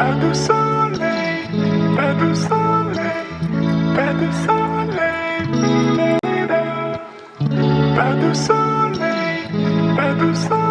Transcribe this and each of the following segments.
Pas de soleil, pas de soleil, pas de soleil, pas de soleil, pas soleil,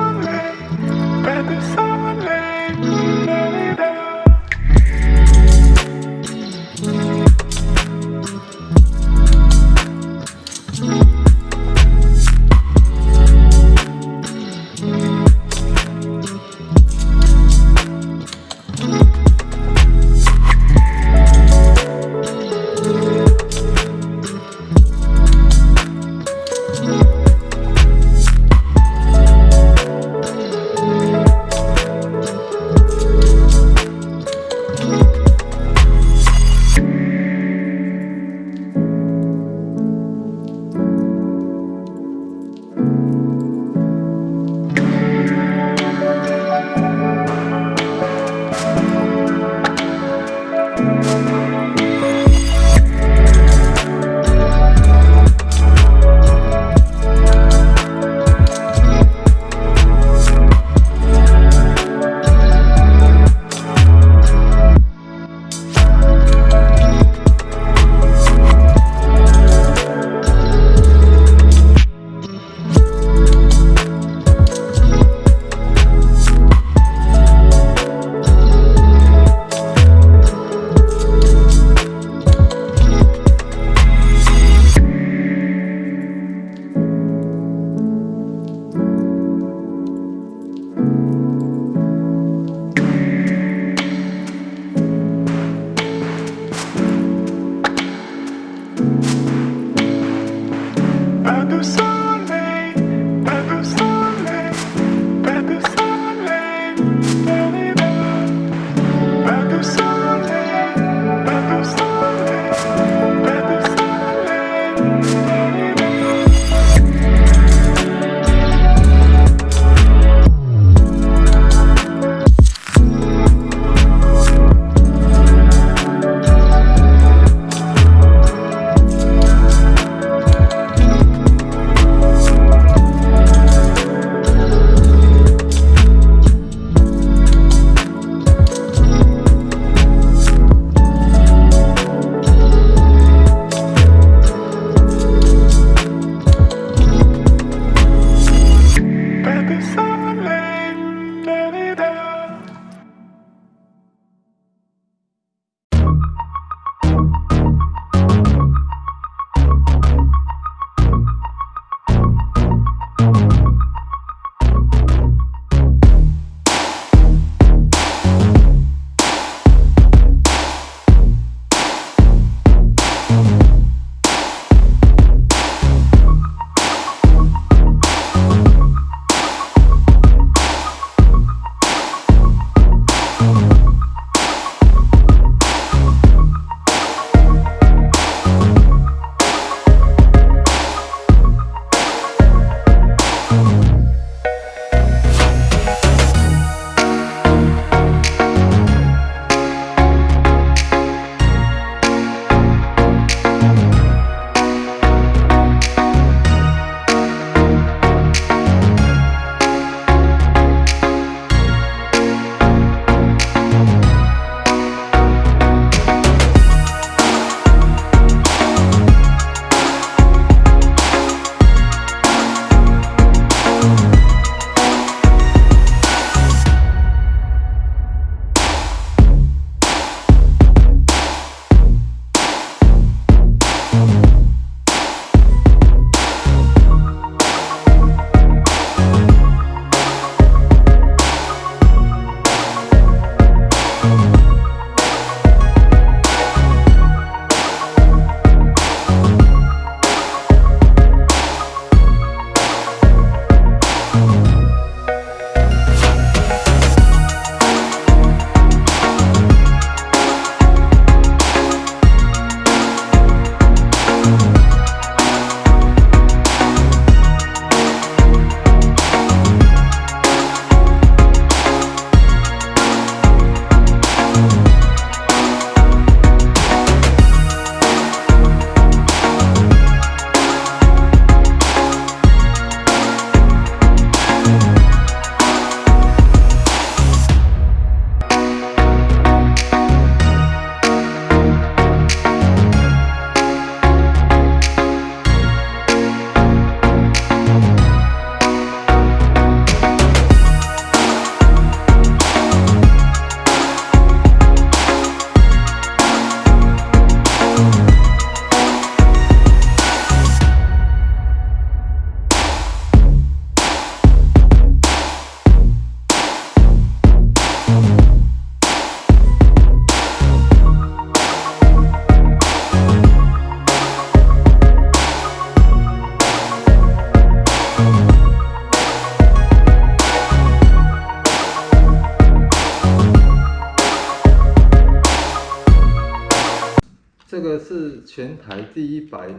这个是全台第一百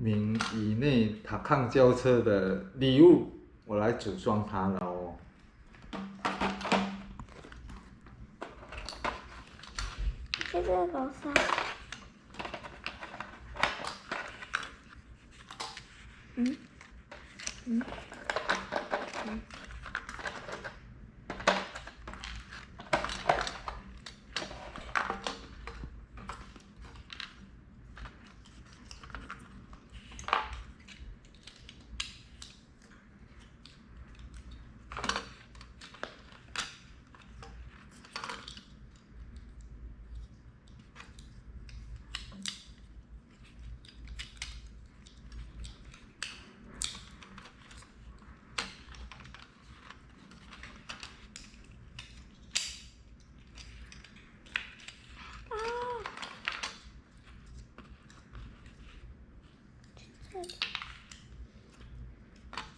名以内塔抗轿车的礼物，我来组装它了哦。这个楼上，嗯，嗯，嗯，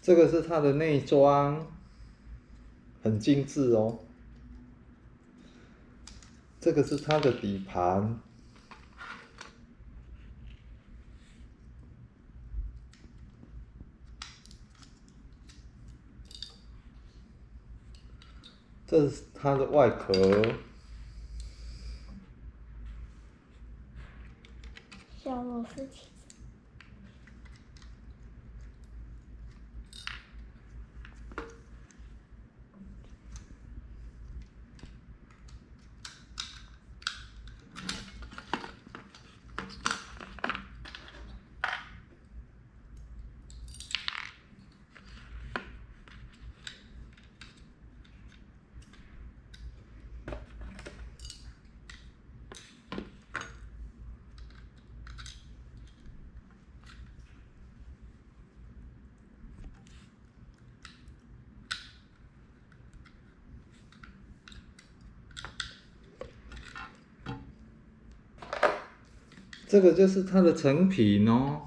这个是它的内装，很精致哦。这个是它的底盘，这是它的外壳，这个就是它的成品哦。